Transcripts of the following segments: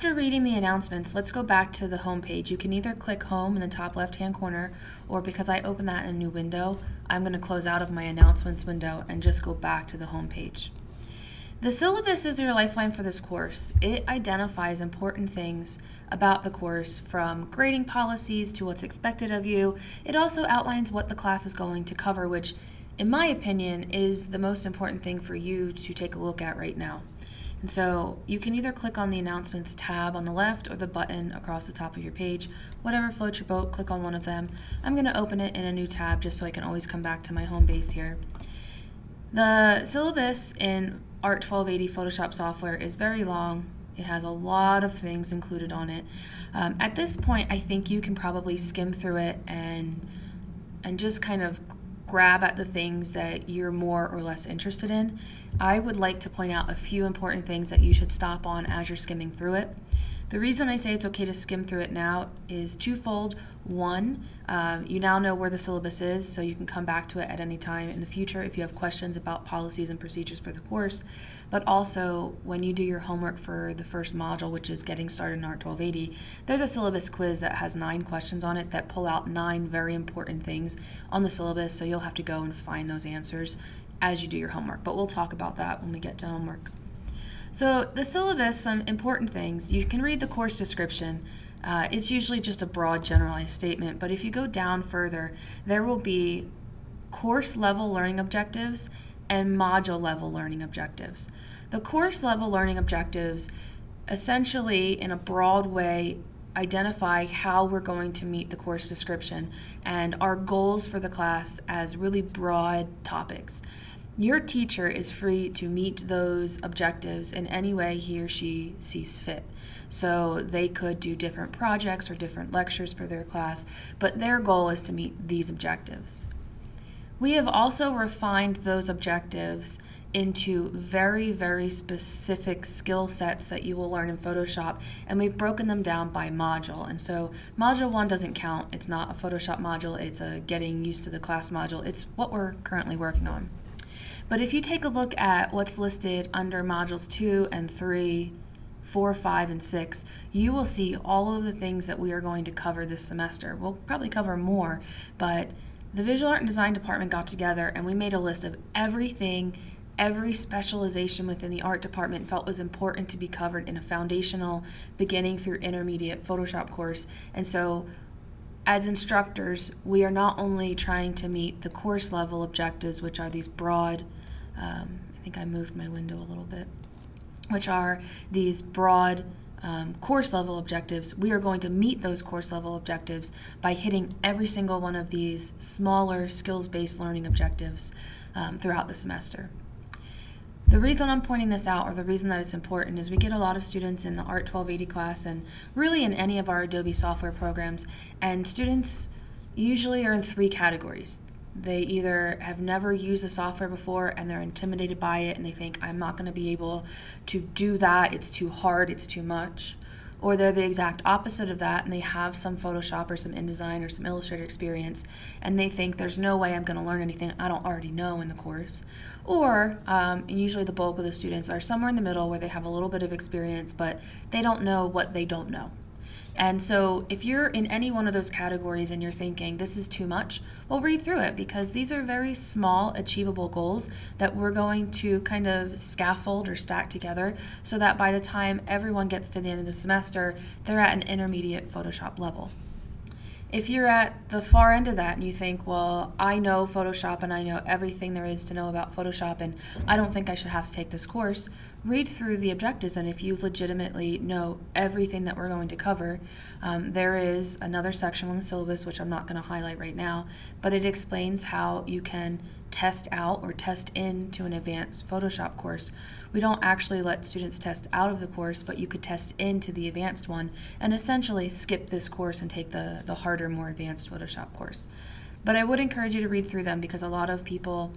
After reading the announcements, let's go back to the home page. You can either click home in the top left-hand corner, or because I opened that in a new window, I'm going to close out of my announcements window and just go back to the home page. The syllabus is your lifeline for this course. It identifies important things about the course from grading policies to what's expected of you. It also outlines what the class is going to cover, which in my opinion is the most important thing for you to take a look at right now. And so you can either click on the announcements tab on the left or the button across the top of your page. Whatever floats your boat, click on one of them. I'm going to open it in a new tab just so I can always come back to my home base here. The syllabus in Art 1280 Photoshop software is very long. It has a lot of things included on it. Um, at this point, I think you can probably skim through it and and just kind of grab at the things that you're more or less interested in. I would like to point out a few important things that you should stop on as you're skimming through it. The reason I say it's okay to skim through it now is twofold. One, um, you now know where the syllabus is, so you can come back to it at any time in the future if you have questions about policies and procedures for the course. But also, when you do your homework for the first module, which is Getting Started in Art 1280, there's a syllabus quiz that has nine questions on it that pull out nine very important things on the syllabus, so you'll have to go and find those answers as you do your homework. But we'll talk about that when we get to homework. So the syllabus, some important things. You can read the course description. Uh, it's usually just a broad generalized statement, but if you go down further, there will be course level learning objectives and module level learning objectives. The course level learning objectives essentially, in a broad way, identify how we're going to meet the course description and our goals for the class as really broad topics. Your teacher is free to meet those objectives in any way he or she sees fit. So they could do different projects or different lectures for their class, but their goal is to meet these objectives. We have also refined those objectives into very, very specific skill sets that you will learn in Photoshop, and we've broken them down by module. And so module one doesn't count. It's not a Photoshop module, it's a getting used to the class module. It's what we're currently working on. But if you take a look at what's listed under modules 2 and 3, 4, 5, and 6, you will see all of the things that we are going to cover this semester. We'll probably cover more, but the Visual Art and Design Department got together and we made a list of everything every specialization within the art department felt was important to be covered in a foundational beginning through intermediate Photoshop course. And so as instructors, we are not only trying to meet the course level objectives, which are these broad um, I think I moved my window a little bit, which are these broad um, course level objectives. We are going to meet those course level objectives by hitting every single one of these smaller skills-based learning objectives um, throughout the semester. The reason I'm pointing this out, or the reason that it's important, is we get a lot of students in the Art 1280 class and really in any of our Adobe software programs, and students usually are in three categories. They either have never used the software before and they're intimidated by it and they think, I'm not going to be able to do that, it's too hard, it's too much. Or they're the exact opposite of that and they have some Photoshop or some InDesign or some Illustrator experience and they think there's no way I'm going to learn anything I don't already know in the course. Or, um, and usually the bulk of the students are somewhere in the middle where they have a little bit of experience but they don't know what they don't know. And so if you're in any one of those categories and you're thinking this is too much, well, read through it because these are very small, achievable goals that we're going to kind of scaffold or stack together so that by the time everyone gets to the end of the semester, they're at an intermediate Photoshop level. If you're at the far end of that and you think, well, I know Photoshop and I know everything there is to know about Photoshop and I don't think I should have to take this course, read through the objectives. And if you legitimately know everything that we're going to cover, um, there is another section on the syllabus which I'm not going to highlight right now, but it explains how you can test out or test into an advanced Photoshop course. We don't actually let students test out of the course, but you could test into the advanced one and essentially skip this course and take the, the harder, more advanced Photoshop course. But I would encourage you to read through them because a lot of people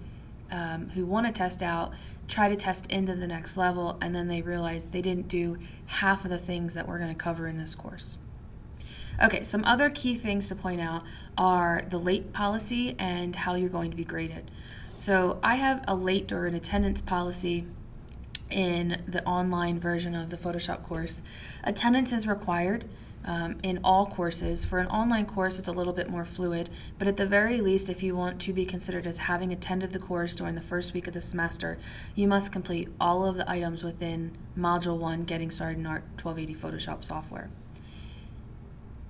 um, who want to test out try to test into the next level and then they realize they didn't do half of the things that we're going to cover in this course. Okay, some other key things to point out are the late policy and how you're going to be graded. So I have a late or an attendance policy in the online version of the Photoshop course. Attendance is required um, in all courses. For an online course, it's a little bit more fluid, but at the very least, if you want to be considered as having attended the course during the first week of the semester, you must complete all of the items within Module 1 Getting Started in Art 1280 Photoshop software.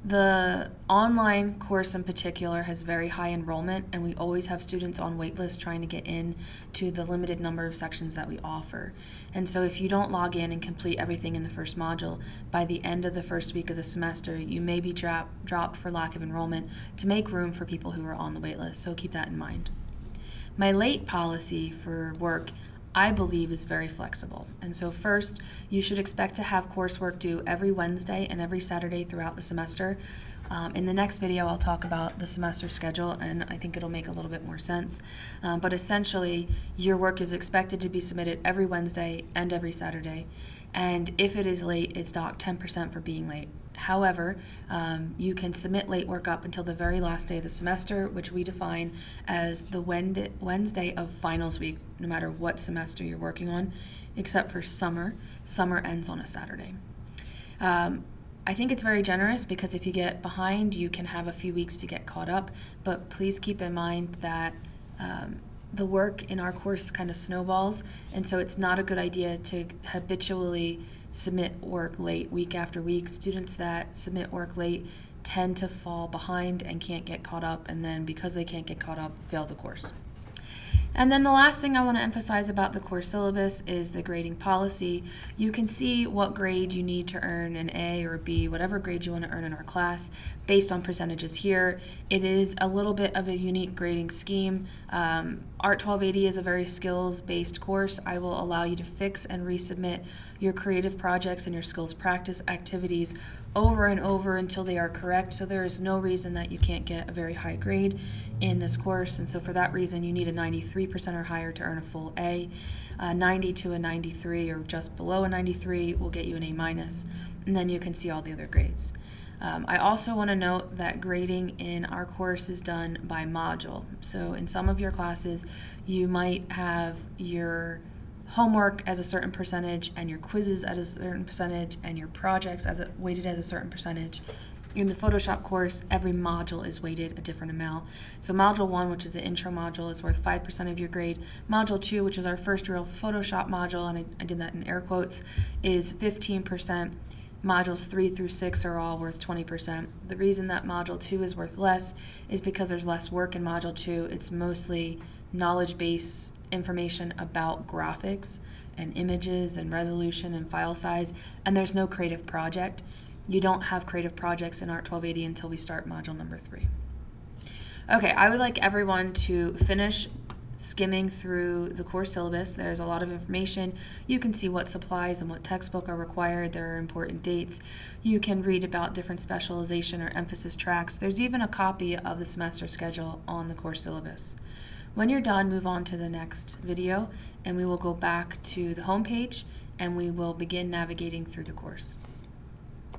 The online course in particular has very high enrollment, and we always have students on waitlist trying to get in to the limited number of sections that we offer. And so, if you don't log in and complete everything in the first module, by the end of the first week of the semester, you may be drop, dropped for lack of enrollment to make room for people who are on the waitlist. So, keep that in mind. My late policy for work I believe is very flexible. And so, first, you should expect to have coursework due every Wednesday and every Saturday throughout the semester. Um, in the next video, I'll talk about the semester schedule, and I think it'll make a little bit more sense. Um, but essentially, your work is expected to be submitted every Wednesday and every Saturday. And if it is late, it's docked 10% for being late. However, um, you can submit late work up until the very last day of the semester, which we define as the Wednesday of finals week, no matter what semester you're working on, except for summer. Summer ends on a Saturday. Um, I think it's very generous because if you get behind, you can have a few weeks to get caught up. But please keep in mind that um, the work in our course kind of snowballs, and so it's not a good idea to habitually submit work late week after week. Students that submit work late tend to fall behind and can't get caught up, and then because they can't get caught up, fail the course. And then the last thing I want to emphasize about the course syllabus is the grading policy. You can see what grade you need to earn an A or a B, whatever grade you want to earn in our class, based on percentages here. It is a little bit of a unique grading scheme. Um, Art 1280 is a very skills-based course. I will allow you to fix and resubmit your creative projects and your skills practice activities over and over until they are correct. So there is no reason that you can't get a very high grade in this course. And so for that reason, you need a 93% or higher to earn a full A. 90 to a 93 or just below a 93 will get you an A. And then you can see all the other grades. Um, I also want to note that grading in our course is done by module. So in some of your classes, you might have your homework as a certain percentage and your quizzes at a certain percentage and your projects as a, weighted as a certain percentage. In the Photoshop course, every module is weighted a different amount. So module one, which is the intro module, is worth 5% of your grade. Module two, which is our first real Photoshop module, and I, I did that in air quotes, is 15%. Modules 3 through 6 are all worth 20%. The reason that Module 2 is worth less is because there's less work in Module 2. It's mostly knowledge base information about graphics and images and resolution and file size, and there's no creative project. You don't have creative projects in Art 1280 until we start module number three. Okay, I would like everyone to finish skimming through the course syllabus. There's a lot of information. You can see what supplies and what textbook are required. There are important dates. You can read about different specialization or emphasis tracks. There's even a copy of the semester schedule on the course syllabus. When you're done, move on to the next video and we will go back to the home page and we will begin navigating through the course.